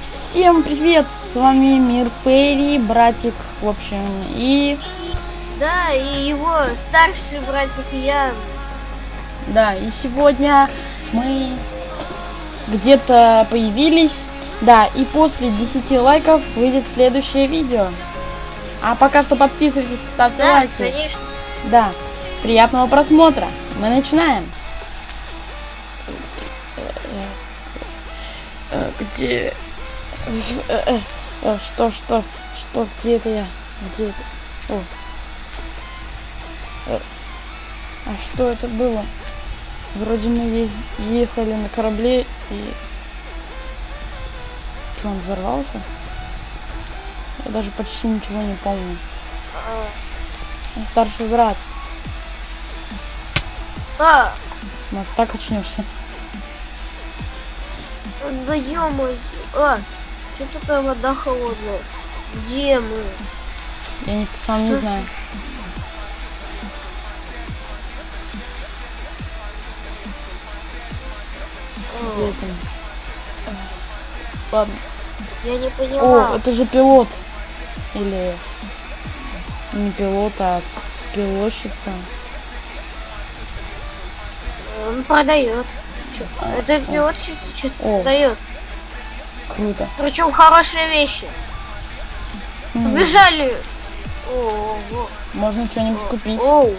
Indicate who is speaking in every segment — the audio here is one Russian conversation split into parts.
Speaker 1: Всем привет, с вами Мир Фейри, братик, в общем, и...
Speaker 2: Да, и его старший братик Ян.
Speaker 1: Да, и сегодня мы где-то появились, да, и после 10 лайков выйдет следующее видео. А пока что подписывайтесь, ставьте
Speaker 2: Да,
Speaker 1: лайки.
Speaker 2: конечно.
Speaker 1: Да, приятного просмотра, мы начинаем. Э, Где... Э, э, Что, что, что, где это я? Где это? О. А что это было? Вроде мы ехали на корабле и... Что, он взорвался? Я даже почти ничего не помню. Старший брат.
Speaker 2: А,
Speaker 1: Может, так очнешься?
Speaker 2: да ё А, что такая вода холодная? Где мы?
Speaker 1: Я не, сам не
Speaker 2: Ну,
Speaker 1: знаю. Где
Speaker 2: О,
Speaker 1: это? Ладно.
Speaker 2: я не
Speaker 1: О,
Speaker 2: поняла.
Speaker 1: это же пилот. Или не пилот, а пилотщица.
Speaker 2: Он продает.
Speaker 1: А,
Speaker 2: Это пилотщица что-то продает.
Speaker 1: Круто.
Speaker 2: Причем хорошие вещи. О, о,
Speaker 1: Можно что-нибудь купить.
Speaker 2: Оу.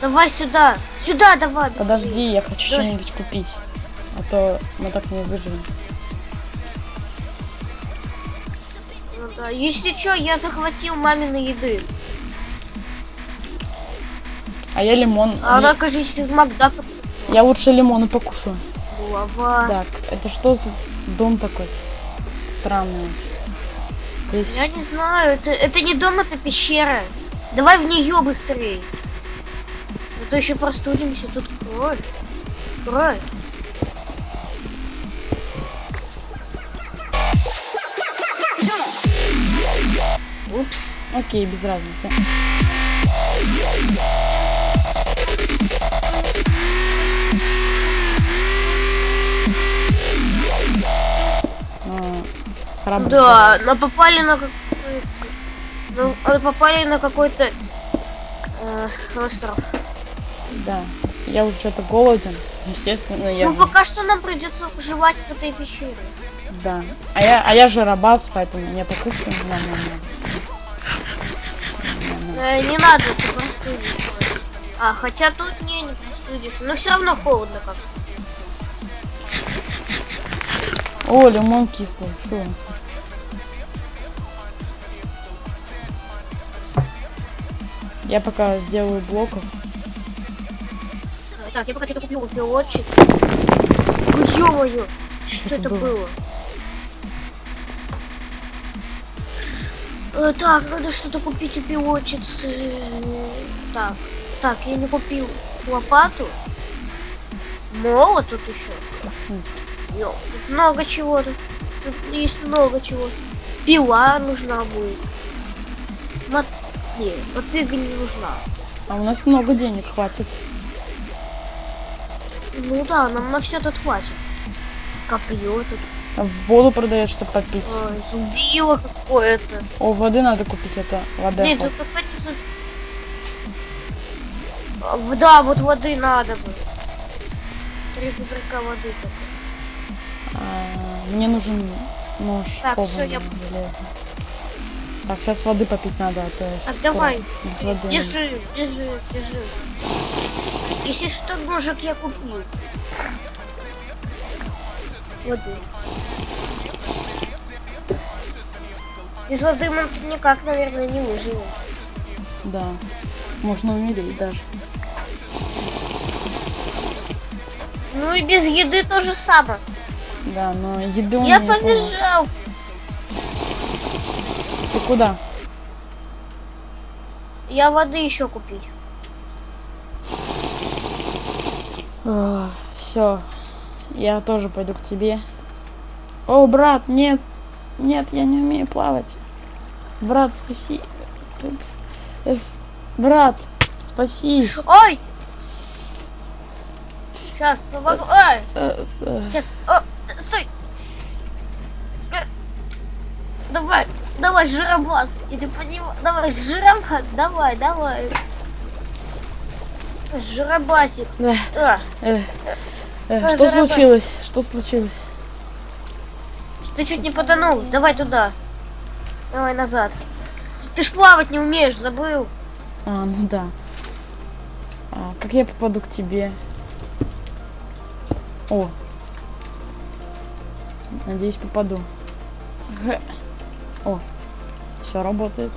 Speaker 2: Давай сюда. Сюда давай. быстрее.
Speaker 1: Подожди, я хочу что-нибудь купить. А то мы так не выживем.
Speaker 2: Да. Если что, я захватил мамины еды.
Speaker 1: А я лимон.
Speaker 2: А она, кажется, из Макдака.
Speaker 1: я лучше лимоны покушаю.
Speaker 2: Голова.
Speaker 1: Так, это что за дом такой? Странный. Здесь-
Speaker 2: Я не знаю, это, это не дом, это пещера. Давай в нее быстрее. А то еще простудимся, тут кровь. Кровь. Упс.
Speaker 1: Окей, без разницы. А, храбрый
Speaker 2: Да, но попали на какой-то... Ну, а попали на какой-то э, остров.
Speaker 1: Да. Я уже что-то голоден. Естественно, я.
Speaker 2: Ну, пока что нам придется выживать в этой пещере.
Speaker 1: Да. А я, а я же рабас, поэтому я покушаю. На.
Speaker 2: Э, не надо, ты простудишься. А, хотя тут не, не простудишь. Но все равно холодно как.
Speaker 1: О, лимон кислый. Фу. Я пока сделаю блоков.
Speaker 2: Так, я пока что-то куплю пилотчик. Ой, ё-моё, что
Speaker 1: это
Speaker 2: это
Speaker 1: было?
Speaker 2: было? Э, так, надо что-то купить у пилотчицы. Так, так, я не купил лопату. Молот тут еще. Тут много чего тут. Тут есть много чего. Пила нужна будет. Мот... Не, мотыга не нужна.
Speaker 1: А у нас много денег хватит.
Speaker 2: Ну да, нам на все тут хватит. Копье тут.
Speaker 1: А воду продаешь, чтобы попить.
Speaker 2: Ой, зубило какое-то.
Speaker 1: О, воды надо купить, это вода.
Speaker 2: Нет, тут какая-то зуб... А, Да, вот воды надо бы. Три пузырька воды только.
Speaker 1: А, мне нужен нож
Speaker 2: Так, всё, я-
Speaker 1: железный. Так, сейчас воды попить надо, а то я
Speaker 2: Так,
Speaker 1: щас
Speaker 2: давай.
Speaker 1: скоро без воды.
Speaker 2: Держи, держи, держи. Если что, ножик я купил. Воды. Без воды мы никак, наверное, не выживем.
Speaker 1: Да. Можно умереть даже.
Speaker 2: Ну и без еды то же самое.
Speaker 1: Да, но еды
Speaker 2: Я
Speaker 1: не было.
Speaker 2: побежал.
Speaker 1: Ты куда?
Speaker 2: Я воды еще купить.
Speaker 1: Все. Я тоже пойду к тебе. О, брат, нет. Нет, я не умею плавать. Брат, спаси. Э, Брат, спаси.
Speaker 2: Ой! Сейчас, помогу. Ой!
Speaker 1: Э, э,
Speaker 2: Сейчас. О, стой! Э, Давай, давай, жиробас. Я тебя понимаю. Давай, жиробас. Давай, давай. Жиробасик.
Speaker 1: да,
Speaker 2: А,
Speaker 1: э, э,
Speaker 2: Ой,
Speaker 1: Что
Speaker 2: Жарабас.
Speaker 1: случилось? Что случилось?
Speaker 2: Ты чуть не потонул. Давай туда. Давай назад. Ты ж плавать не умеешь, забыл.
Speaker 1: А, ну да. А, как я попаду к тебе? О. Надеюсь, попаду. Г. О. Все работает.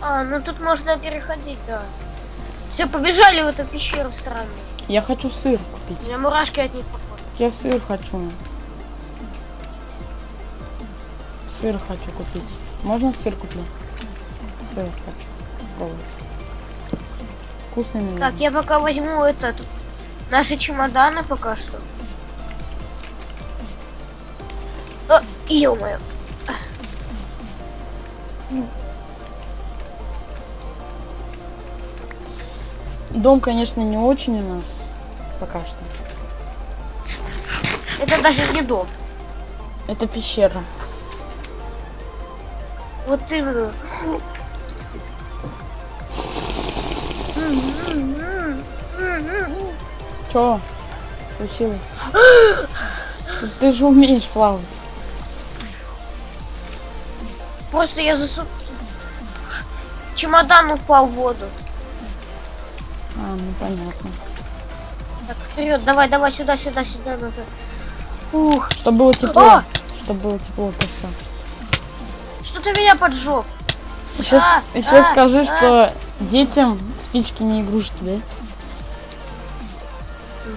Speaker 2: А, ну тут можно переходить, да. Все, побежали в эту пещеру странную.
Speaker 1: Я хочу сыр
Speaker 2: У
Speaker 1: купить.
Speaker 2: меня мурашки от них походу.
Speaker 1: Я сыр хочу. Сыр хочу купить. Можно сыр куплю? Сыр хочу попробовать. Вкусный, наверное.
Speaker 2: Так, я пока возьму это, тут наши чемоданы пока что. О, ё-моё.
Speaker 1: Дом, конечно, не очень у нас пока что.
Speaker 2: Это даже не дом.
Speaker 1: Это пещера.
Speaker 2: Вот именно.
Speaker 1: Чё? Случилось? Ты- же умеешь плавать.
Speaker 2: Просто я засу... Чемодан упал в воду.
Speaker 1: А, ну понятно.
Speaker 2: Так, вперед, давай, давай, сюда, сюда, сюда, назад. Ух,
Speaker 1: Чтобы было тепло.
Speaker 2: О!
Speaker 1: Чтобы было тепло просто.
Speaker 2: Что-то меня поджег.
Speaker 1: Еще,
Speaker 2: А,
Speaker 1: еще
Speaker 2: а,
Speaker 1: скажи,
Speaker 2: а.
Speaker 1: что детям спички не игрушки, да?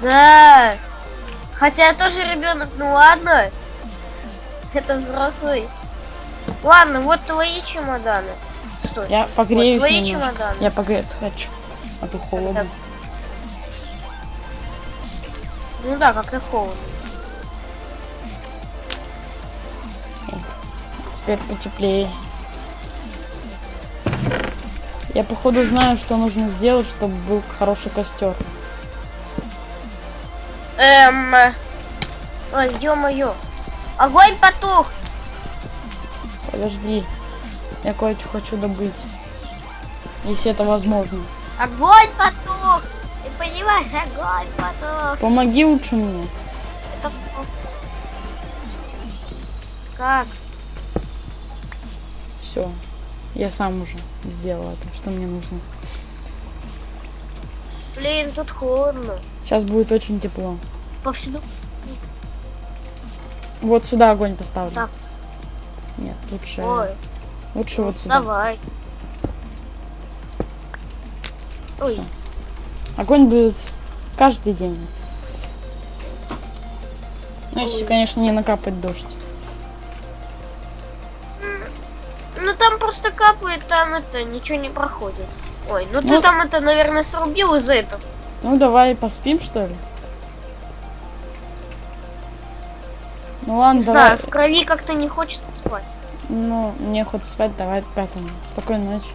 Speaker 2: Да. Хотя я тоже ребенок, ну ладно. Это взрослый. Ладно, вот твои чемоданы. Стой.
Speaker 1: Я погреюсь
Speaker 2: твои
Speaker 1: немножко.
Speaker 2: чемоданы.
Speaker 1: Я погреться хочу. А то холодно.
Speaker 2: Ну да, как-то холодно.
Speaker 1: Теперь потеплее. Я походу знаю, что нужно сделать, чтобы был хороший костер.
Speaker 2: Эм. Ой, ё-моё. Огонь потух.
Speaker 1: Подожди. Я кое-что хочу добыть. Если это возможно.
Speaker 2: Огонь потух. Ты понимаешь, огонь потух.
Speaker 1: Помоги лучше мне.
Speaker 2: Это... Как?
Speaker 1: Все. Я сам уже сделал это, что мне нужно.
Speaker 2: Блин, тут холодно.
Speaker 1: Сейчас будет очень тепло.
Speaker 2: Повсюду.
Speaker 1: Вот сюда огонь поставлю.
Speaker 2: Так.
Speaker 1: Нет, лучше.
Speaker 2: Ой,
Speaker 1: Лучше вот сюда.
Speaker 2: давай. Ой,
Speaker 1: Огонь будет каждый день. Ну, если, конечно, не накапать дождь.
Speaker 2: Ну там просто капает, там это ничего не проходит. Ой, ну,
Speaker 1: Ну-
Speaker 2: ты там это, наверное, срубил из-за этого.
Speaker 1: Ну, давай поспим, что ли? Ну ладно,
Speaker 2: Не
Speaker 1: давай.
Speaker 2: знаю, в крови как-то не хочется спать.
Speaker 1: Ну, мне хоть спать, давай пятому. Спокойной ночи.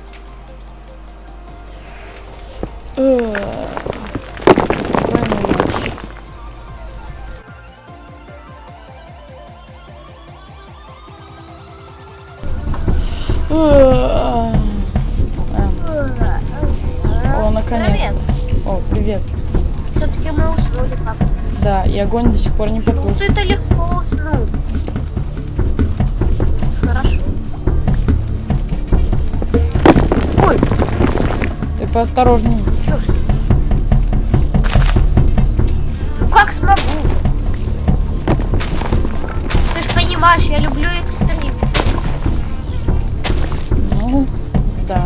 Speaker 1: Огонь до сих пор не
Speaker 2: Ну
Speaker 1: потух.
Speaker 2: ты-то легко уснул. Хорошо. Ой,
Speaker 1: Ты поосторожней.
Speaker 2: чё ж ты? Ну как смогу? Ты ж понимаешь, я люблю экстрим.
Speaker 1: Ну, да.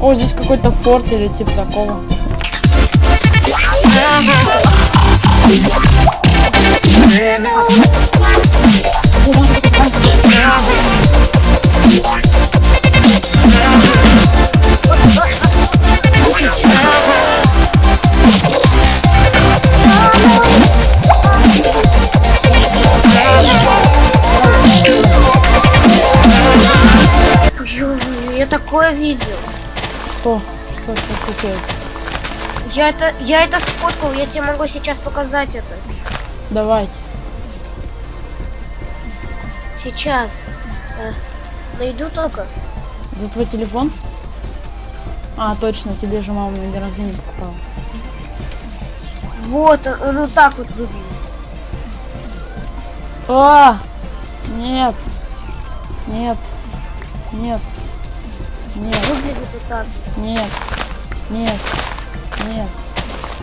Speaker 1: О, здесь какой-то форт или типа такого
Speaker 2: такое видел.
Speaker 1: Что? Что случилось?
Speaker 2: Я это, я это сфоткал, я тебе могу сейчас показать это.
Speaker 1: Давай.
Speaker 2: Сейчас. Э, найду только.
Speaker 1: Это твой телефон? А, точно, тебе же мама на рождения покупала.
Speaker 2: Вот, он, он вот так вот выглядит.
Speaker 1: А! Нет. Нет. Нет. Нет.
Speaker 2: Выглядит вот так.
Speaker 1: Нет. Нет. Нет.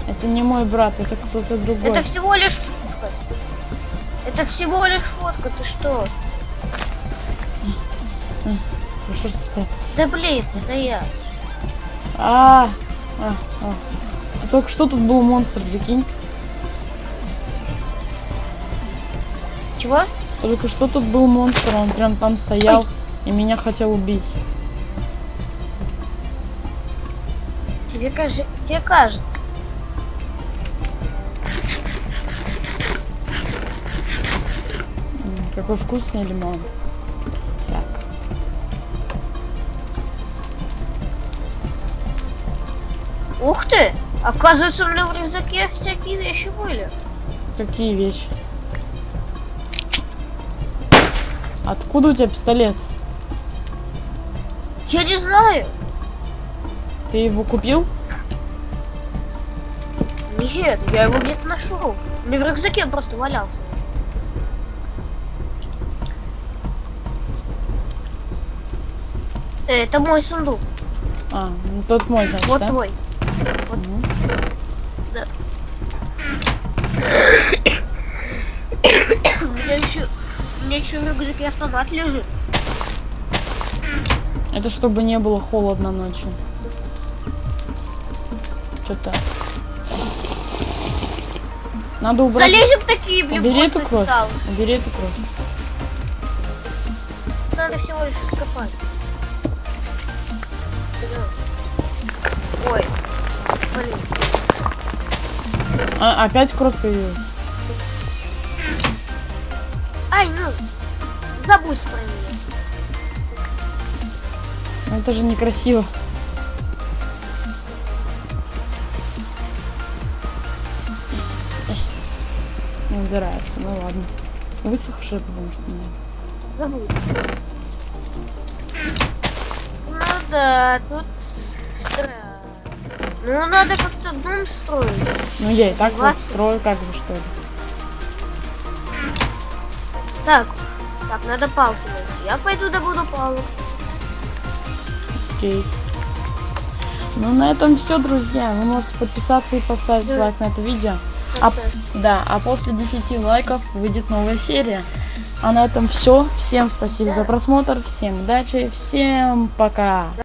Speaker 1: Это не мой брат, это кто-то другой.
Speaker 2: Это всего лишь фотка. Это всего лишь фотка, ты что?
Speaker 1: Хорошо, что спрятался.
Speaker 2: Да блин, это я.
Speaker 1: А, а, а. А Только что тут был монстр, прикинь.
Speaker 2: Чего?
Speaker 1: Только что тут был монстр, он прям там стоял и меня хотел убить.
Speaker 2: Тебе, кажется, тебе кажется.
Speaker 1: Какой вкусный лимон. Так.
Speaker 2: Ух ты! Оказывается, у меня в рюкзаке всякие вещи были.
Speaker 1: Какие вещи? Откуда у тебя пистолет?
Speaker 2: Я не знаю.
Speaker 1: Ты его купил?
Speaker 2: Нет, я его где-то нашел. У меня в рюкзаке он просто валялся. Э, Это мой сундук.
Speaker 1: А, ну тот мой, значит,
Speaker 2: Вот
Speaker 1: да?
Speaker 2: твой.
Speaker 1: Мгм.
Speaker 2: Да. У меня еще, у меня еще в рюкзаке автомат лежит.
Speaker 1: Это чтобы не было холодно ночью. Что-то. Надо убрать.
Speaker 2: Залезем такие, блин,
Speaker 1: Убери эту кровь.
Speaker 2: стал.
Speaker 1: Убери эту кровь.
Speaker 2: Надо всего лишь скопать. Ой. Блин.
Speaker 1: А, опять кровь появилась.
Speaker 2: Ай, ну, забудь про нее.
Speaker 1: Это же некрасиво. Не убирается, ну ладно. Высохшая, потому что нет.
Speaker 2: Забудь. Ну да, тут странно. Ну надо как-то дом строить.
Speaker 1: Ну я и так вот
Speaker 2: Двадцать.
Speaker 1: строю, как бы что ли.
Speaker 2: Так, так, надо палки найти. Я пойду добуду палок.
Speaker 1: Окей. Ну на этом все, друзья. Вы можете подписаться и поставить
Speaker 2: Да.
Speaker 1: лайк на это видео. А, да, а после 10 лайков выйдет новая серия. А на этом все. Всем спасибо за просмотр, всем удачи, всем пока.